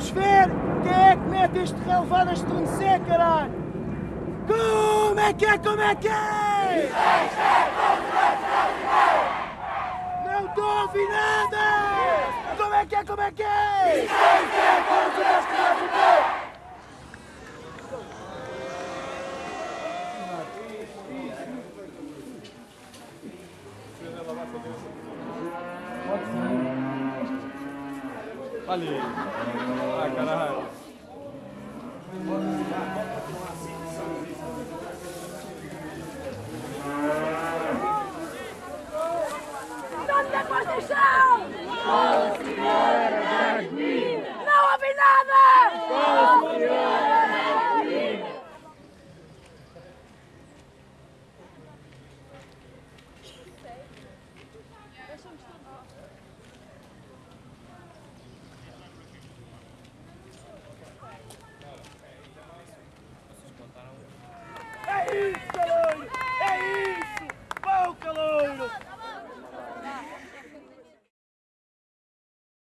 Vamos ver quem é que mete este relevado a estremecer, caralho! Como é que é, como é que é? Não estou a ouvir nada! Como é que é, como é que é? Ali. Ah, caralho.